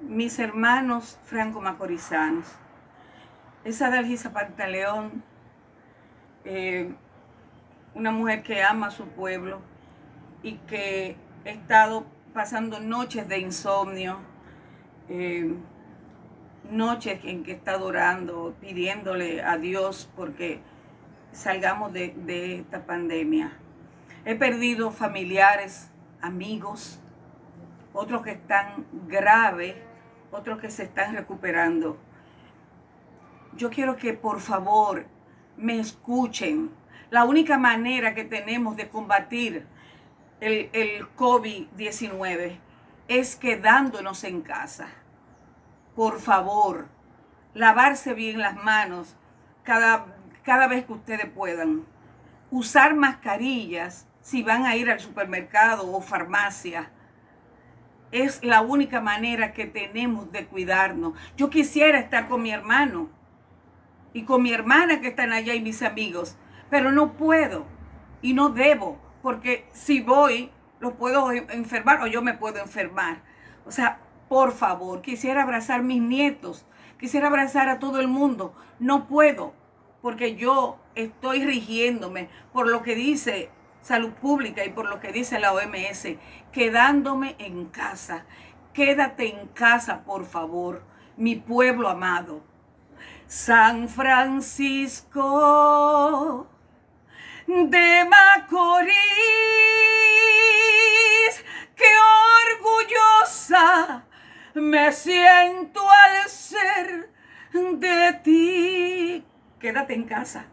mis hermanos franco-macorizanos, esa Dalgisa Pantaleón, eh, una mujer que ama a su pueblo y que ha estado pasando noches de insomnio, eh, noches en que está adorando, pidiéndole a Dios porque salgamos de esta pandemia. He perdido familiares, amigos, otros que están graves, otros que se están recuperando. Yo quiero que por favor me escuchen. La única manera que tenemos de combatir el, el COVID-19 es quedándonos en casa. Por favor, lavarse bien las manos cada, cada vez que ustedes puedan. Usar mascarillas si van a ir al supermercado o farmacia es la única manera que tenemos de cuidarnos. Yo quisiera estar con mi hermano y con mi hermana que están allá y mis amigos, pero no puedo y no debo, porque si voy, lo puedo enfermar o yo me puedo enfermar. O sea, por favor, quisiera abrazar a mis nietos, quisiera abrazar a todo el mundo. No puedo, porque yo estoy rigiéndome por lo que dice salud pública y por lo que dice la OMS, quedándome en casa. Quédate en casa, por favor, mi pueblo amado. San Francisco de Macorís, qué orgullosa me siento al ser de ti. Quédate en casa.